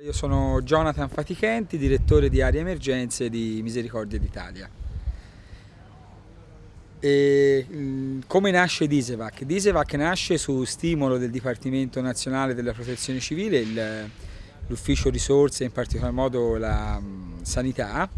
Io sono Jonathan Fatichenti, direttore di Area Emergenze di Misericordia d'Italia. come nasce Disevac? Disevac nasce su stimolo del Dipartimento Nazionale della Protezione Civile, l'Ufficio Risorse, in particolar modo la Sanità,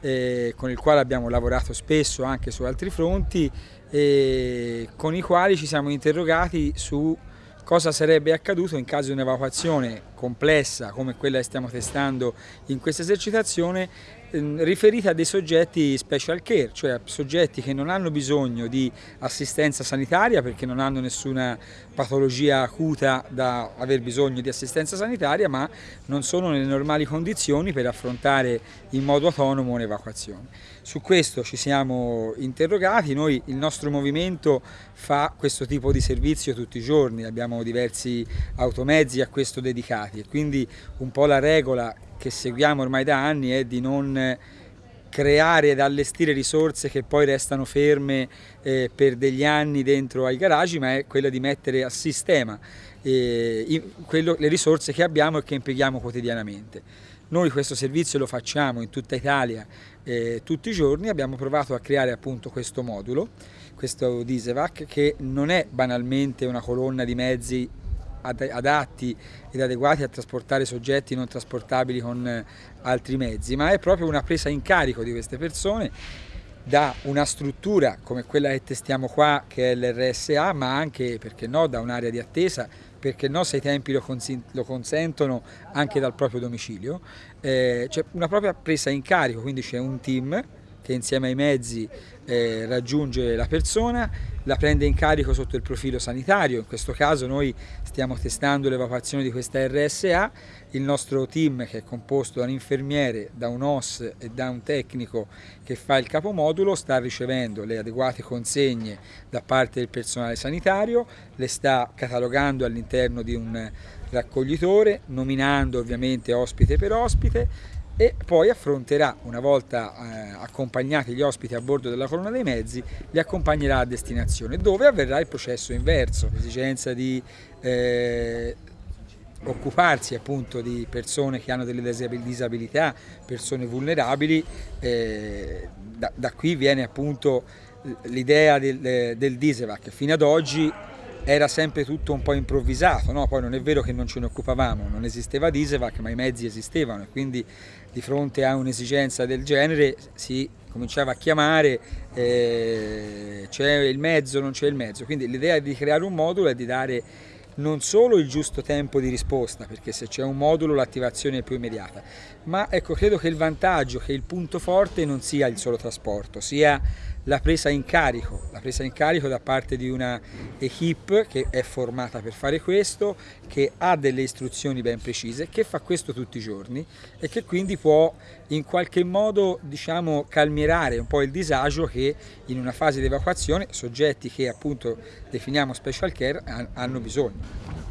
eh, con il quale abbiamo lavorato spesso anche su altri fronti e con i quali ci siamo interrogati su cosa sarebbe accaduto in caso di un'evacuazione complessa come quella che stiamo testando in questa esercitazione ehm, riferita a dei soggetti special care, cioè soggetti che non hanno bisogno di assistenza sanitaria perché non hanno nessuna patologia acuta da aver bisogno di assistenza sanitaria ma non sono nelle normali condizioni per affrontare in modo autonomo un'evacuazione. Su questo ci siamo interrogati, noi il nostro movimento fa questo tipo di servizio tutti i giorni, abbiamo diversi automezzi a questo dedicati e quindi un po' la regola che seguiamo ormai da anni è di non creare ed allestire risorse che poi restano ferme eh, per degli anni dentro ai garagi, ma è quella di mettere a sistema eh, quello, le risorse che abbiamo e che impieghiamo quotidianamente. Noi questo servizio lo facciamo in tutta Italia eh, tutti i giorni, abbiamo provato a creare appunto questo modulo, questo Disevac, che non è banalmente una colonna di mezzi adatti ed adeguati a trasportare soggetti non trasportabili con eh, altri mezzi, ma è proprio una presa in carico di queste persone da una struttura come quella che testiamo qua che è l'RSA ma anche perché no da un'area di attesa perché no se i tempi lo, lo consentono anche dal proprio domicilio eh, c'è una propria presa in carico quindi c'è un team che insieme ai mezzi eh, raggiunge la persona, la prende in carico sotto il profilo sanitario, in questo caso noi stiamo testando l'evacuazione di questa RSA, il nostro team che è composto da un infermiere, da un OS e da un tecnico che fa il capomodulo sta ricevendo le adeguate consegne da parte del personale sanitario, le sta catalogando all'interno di un raccoglitore, nominando ovviamente ospite per ospite e poi affronterà, una volta eh, accompagnati gli ospiti a bordo della colonna dei mezzi, li accompagnerà a destinazione, dove avverrà il processo inverso, l'esigenza di eh, occuparsi appunto di persone che hanno delle disabilità, persone vulnerabili, eh, da, da, qui viene appunto l'idea del, del Disevac, fino ad oggi era sempre tutto un po' improvvisato, no? poi non è vero che non ce ne occupavamo, non esisteva Disevac ma i mezzi esistevano e quindi di fronte a un'esigenza del genere si cominciava a chiamare eh, c'è il mezzo, non c'è il mezzo, quindi l'idea di creare un modulo è di dare non solo il giusto tempo di risposta, perché se c'è un modulo l'attivazione è più immediata, ma ecco, credo che il vantaggio, che il punto forte non sia il solo trasporto, sia la presa in carico, la presa in carico da parte di una equip che è formata per fare questo, che ha delle istruzioni ben precise, che fa questo tutti i giorni e che quindi può in qualche modo diciamo calmierare un po' il disagio che in una fase di evacuazione soggetti che appunto definiamo special care hanno bisogno.